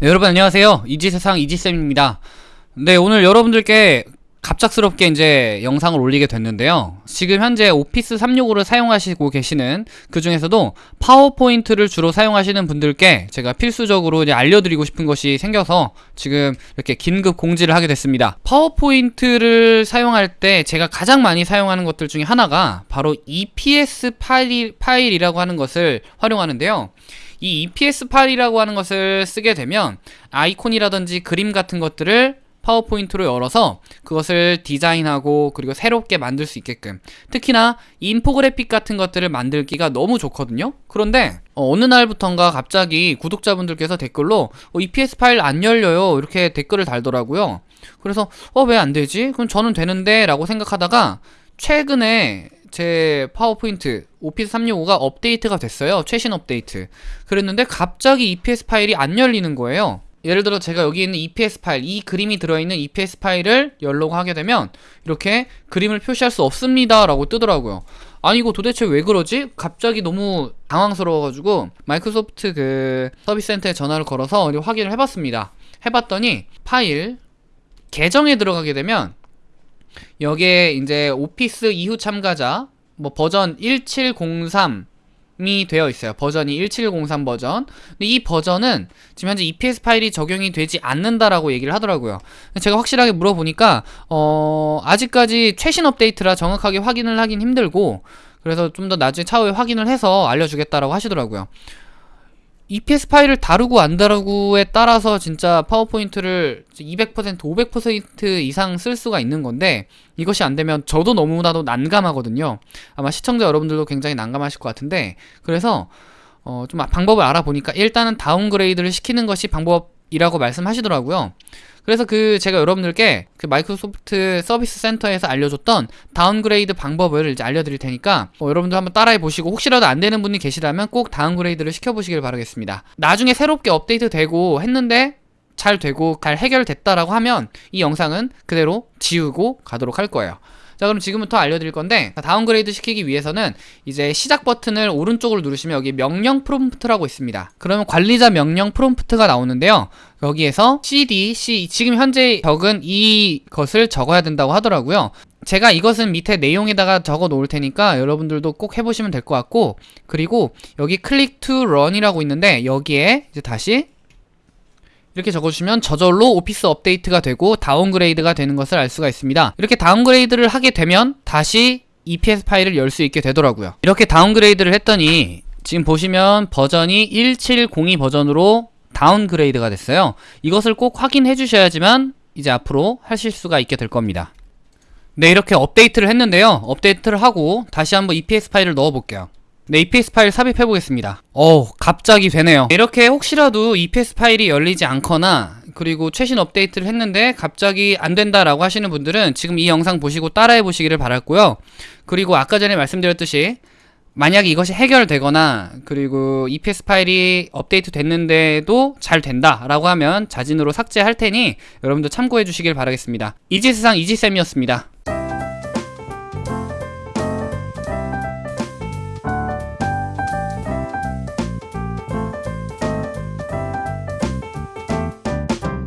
네, 여러분 안녕하세요. 이지세상 이지쌤입니다. 네, 오늘 여러분들께 갑작스럽게 이제 영상을 올리게 됐는데요. 지금 현재 오피스 365를 사용하시고 계시는 그 중에서도 파워포인트를 주로 사용하시는 분들께 제가 필수적으로 이제 알려드리고 싶은 것이 생겨서 지금 이렇게 긴급 공지를 하게 됐습니다. 파워포인트를 사용할 때 제가 가장 많이 사용하는 것들 중에 하나가 바로 EPS 파일, 파일이라고 하는 것을 활용하는데요. 이 EPS 파일이라고 하는 것을 쓰게 되면 아이콘이라든지 그림 같은 것들을 파워포인트로 열어서 그것을 디자인하고 그리고 새롭게 만들 수 있게끔 특히나 인포그래픽 같은 것들을 만들기가 너무 좋거든요. 그런데 어느 날부턴가 갑자기 구독자분들께서 댓글로 어, EPS 파일 안 열려요. 이렇게 댓글을 달더라고요. 그래서 어 왜 안 되지? 그럼 저는 되는데 라고 생각하다가 최근에 제 파워포인트 오피스 365가 업데이트가 됐어요. 최신 업데이트. 그랬는데 갑자기 EPS 파일이 안 열리는 거예요. 예를 들어 제가 여기 있는 EPS 파일 이 그림이 들어있는 EPS 파일을 열려고 하게 되면 이렇게 그림을 표시할 수 없습니다 라고 뜨더라고요. 아니 이거 도대체 왜 그러지? 갑자기 너무 당황스러워가지고 마이크로소프트 그 서비스 센터에 전화를 걸어서 확인을 해봤습니다. 해봤더니 파일 계정에 들어가게 되면 여기에 이제 오피스 이후 참가자 뭐 버전 1703 이 되어 있어요. 버전이 1703 버전. 이 버전은 지금 현재 EPS 파일이 적용이 되지 않는다라고 얘기를 하더라고요. 제가 확실하게 물어보니까 어 아직까지 최신 업데이트라 정확하게 확인을 하긴 힘들고 그래서 좀 더 나중에 차후에 확인을 해서 알려주겠다라고 하시더라고요. EPS 파일을 다루고 안 다루고에 따라서 진짜 파워포인트를 200% 500% 이상 쓸 수가 있는 건데 이것이 안 되면 저도 너무나도 난감하거든요. 아마 시청자 여러분들도 굉장히 난감하실 것 같은데 그래서 어, 좀 방법을 알아보니까 일단은 다운그레이드를 시키는 것이 방법이라고 말씀하시더라고요 그래서 그 제가 여러분들께 그 마이크로소프트 서비스 센터에서 알려줬던 다운그레이드 방법을 이제 알려드릴 테니까 어, 여러분들 한번 따라해 보시고 혹시라도 안 되는 분이 계시다면 꼭 다운그레이드를 시켜보시길 바라겠습니다. 나중에 새롭게 업데이트 되고 했는데 잘 되고 잘 해결됐다라고 하면 이 영상은 그대로 지우고 가도록 할 거예요. 자 그럼 지금부터 알려드릴 건데 다운그레이드 시키기 위해서는 이제 시작 버튼을 오른쪽으로 누르시면 여기 명령 프롬프트라고 있습니다. 그러면 관리자 명령 프롬프트가 나오는데요. 여기에서 cd, c 지금 현재 적은 이것을 적어야 된다고 하더라고요. 제가 이것은 밑에 내용에다가 적어 놓을 테니까 여러분들도 꼭 해보시면 될 것 같고 그리고 여기 Click to Run이라고 있는데 여기에 이제 다시 이렇게 적어주시면 저절로 오피스 업데이트가 되고 다운그레이드가 되는 것을 알 수가 있습니다. 이렇게 다운그레이드를 하게 되면 다시 EPS 파일을 열 수 있게 되더라고요. 이렇게 다운그레이드를 했더니 지금 보시면 버전이 1702 버전으로 다운그레이드가 됐어요. 이것을 꼭 확인해 주셔야지만 이제 앞으로 하실 수가 있게 될 겁니다. 네 이렇게 업데이트를 했는데요. 업데이트를 하고 다시 한번 EPS 파일을 넣어 볼게요 네, EPS 파일 삽입해 보겠습니다. 어, 갑자기 되네요. 이렇게 혹시라도 EPS 파일이 열리지 않거나 그리고 최신 업데이트를 했는데 갑자기 안 된다라고 하시는 분들은 지금 이 영상 보시고 따라해 보시기를 바랄고요. 그리고 아까 전에 말씀드렸듯이 만약에 이것이 해결되거나 그리고 EPS 파일이 업데이트 됐는데도 잘 된다라고 하면 자진으로 삭제할 테니 여러분도 참고해 주시길 바라겠습니다. 이지세상 이지쌤이었습니다.